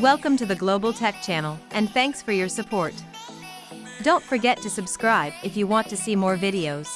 Welcome to the Global Tech Channel, and thanks for your support. Don't forget to subscribe if you want to see more videos.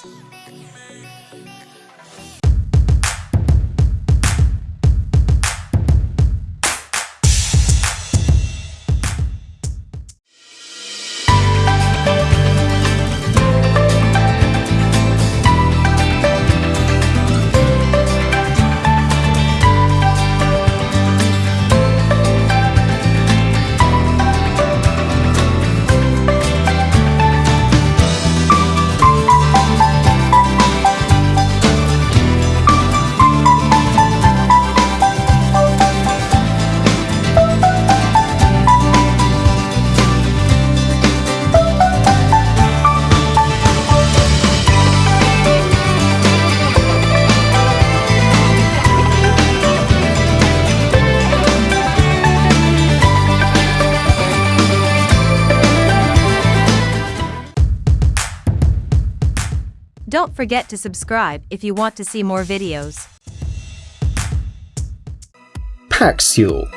Don't forget to subscribe if you want to see more videos. Paxule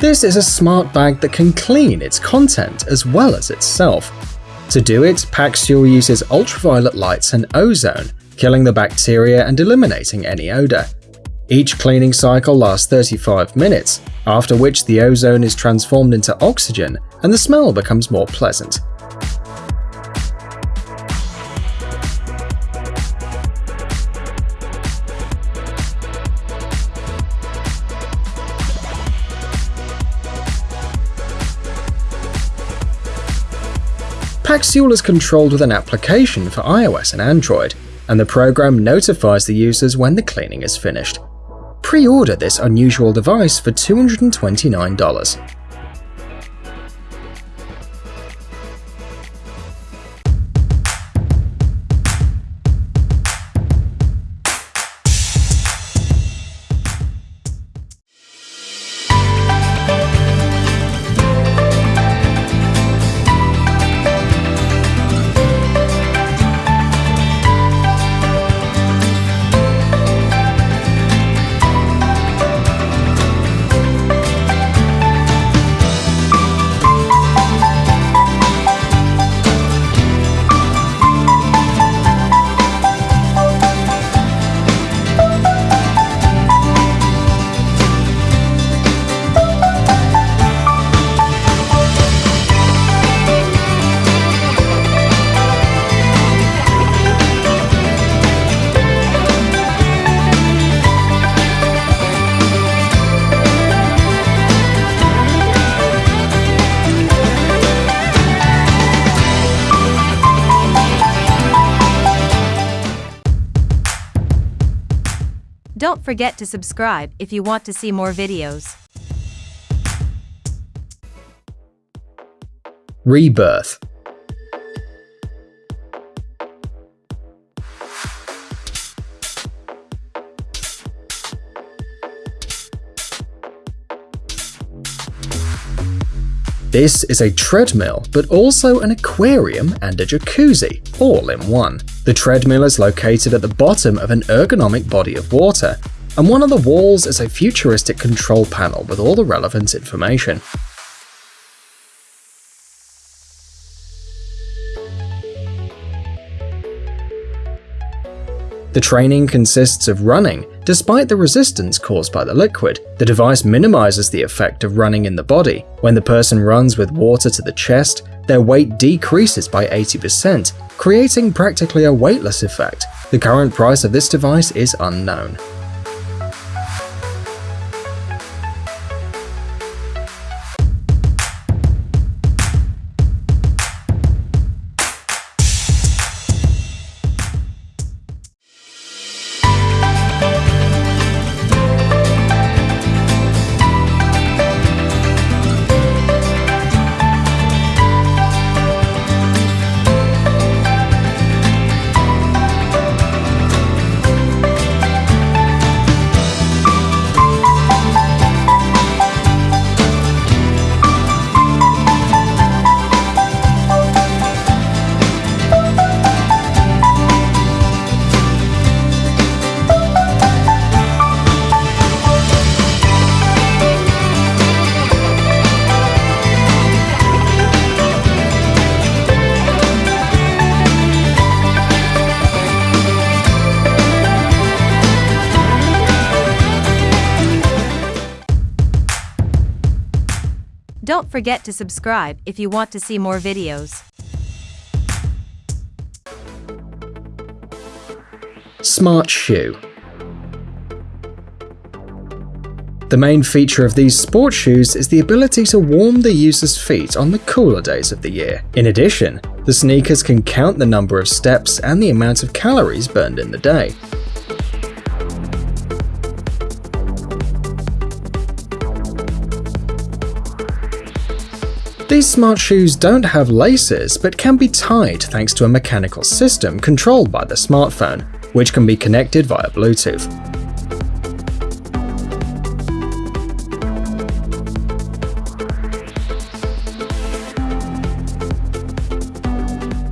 This is a smart bag that can clean its content as well as itself. To do it, Paxule uses ultraviolet lights and ozone, killing the bacteria and eliminating any odor. Each cleaning cycle lasts 35 minutes, after which the ozone is transformed into oxygen and the smell becomes more pleasant. Paxule is controlled with an application for iOS and Android, and the program notifies the users when the cleaning is finished. Pre-order this unusual device for $229. Don't forget to subscribe if you want to see more videos. Rebirth This is a treadmill, but also an aquarium and a jacuzzi, all in one. The treadmill is located at the bottom of an ergonomic body of water, and one of the walls is a futuristic control panel with all the relevant information. The training consists of running. Despite the resistance caused by the liquid, the device minimizes the effect of running in the body. When the person runs with water to the chest, their weight decreases by 80%, creating practically a weightless effect. The current price of this device is unknown. Don't forget to subscribe if you want to see more videos. Smart Shoe The main feature of these sport shoes is the ability to warm the user's feet on the cooler days of the year. In addition, the sneakers can count the number of steps and the amount of calories burned in the day. These smart shoes don't have laces but can be tied thanks to a mechanical system controlled by the smartphone, which can be connected via Bluetooth.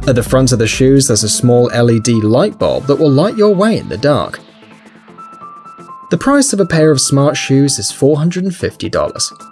At the front of the shoes there's a small LED light bulb that will light your way in the dark. The price of a pair of smart shoes is $450.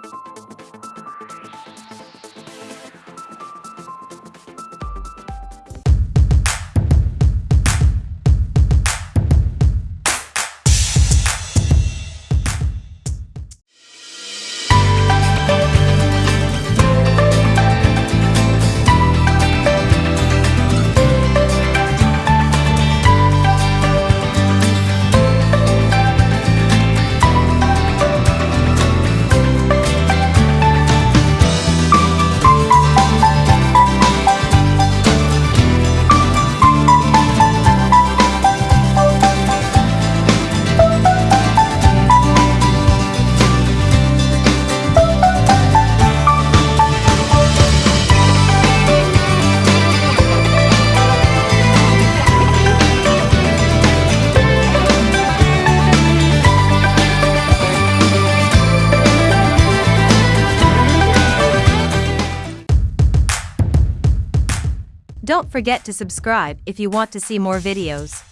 Don't forget to subscribe if you want to see more videos.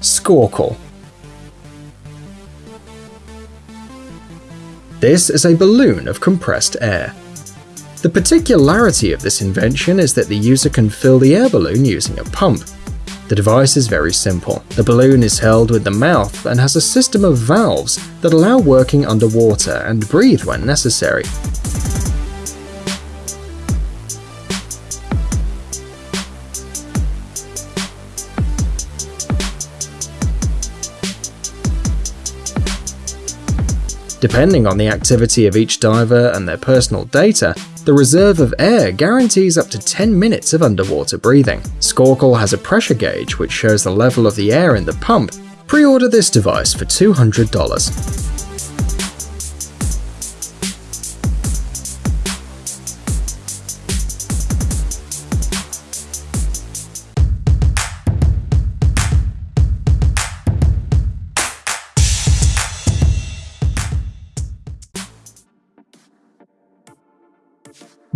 Skorkel This is a balloon of compressed air. The particularity of this invention is that the user can fill the air balloon using a pump, the device is very simple. The balloon is held with the mouth and has a system of valves that allow working underwater and breathe when necessary. Depending on the activity of each diver and their personal data, the reserve of air guarantees up to 10 minutes of underwater breathing. Skorkel has a pressure gauge which shows the level of the air in the pump. Pre-order this device for $200.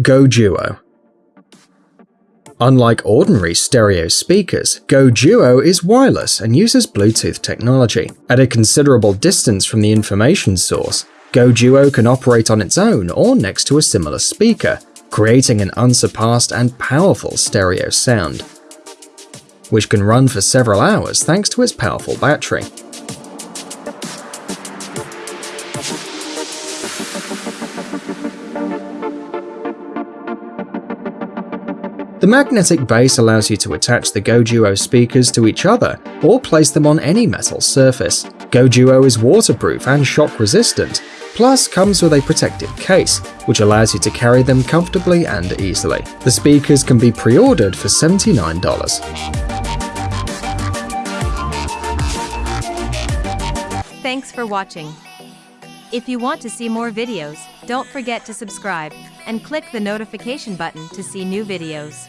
Go Duo Unlike ordinary stereo speakers, Go Duo is wireless and uses Bluetooth technology. At a considerable distance from the information source, Go Duo can operate on its own or next to a similar speaker, creating an unsurpassed and powerful stereo sound, which can run for several hours thanks to its powerful battery. The magnetic base allows you to attach the GoDuo speakers to each other or place them on any metal surface. GoDuo is waterproof and shock resistant, plus comes with a protective case, which allows you to carry them comfortably and easily. The speakers can be pre-ordered for $79. Thanks for watching. If you want to see more videos, don't forget to subscribe and click the notification button to see new videos.